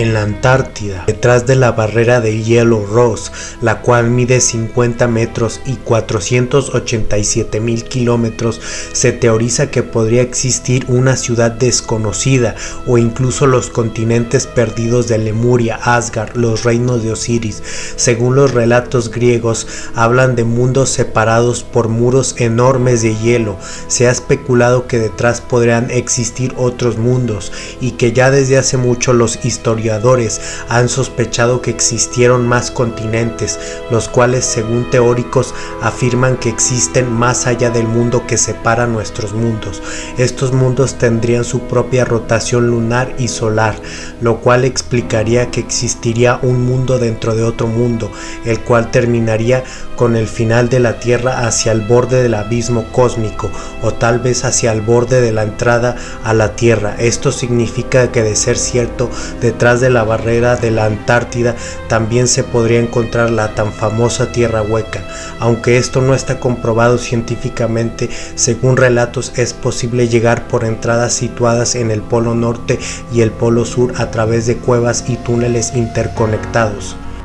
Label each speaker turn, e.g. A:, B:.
A: en la Antártida, detrás de la barrera de hielo Ross, la cual mide 50 metros y 487 mil kilómetros, se teoriza que podría existir una ciudad desconocida o incluso los continentes perdidos de Lemuria, Asgard, los reinos de Osiris. Según los relatos griegos, hablan de mundos separados por muros enormes de hielo. Se ha especulado que detrás podrían existir otros mundos y que ya desde hace mucho los historiadores han sospechado que existieron más continentes, los cuales según teóricos afirman que existen más allá del mundo que separa nuestros mundos. Estos mundos tendrían su propia rotación lunar y solar, lo cual explicaría que existiría un mundo dentro de otro mundo, el cual terminaría con el final de la Tierra hacia el borde del abismo cósmico o tal vez hacia el borde de la entrada a la Tierra. Esto significa que de ser cierto, detrás de la barrera de la Antártida también se podría encontrar la tan famosa Tierra Hueca. Aunque esto no está comprobado científicamente, según relatos es posible llegar por entradas situadas en el Polo Norte y el Polo Sur a través de cuevas y túneles interconectados.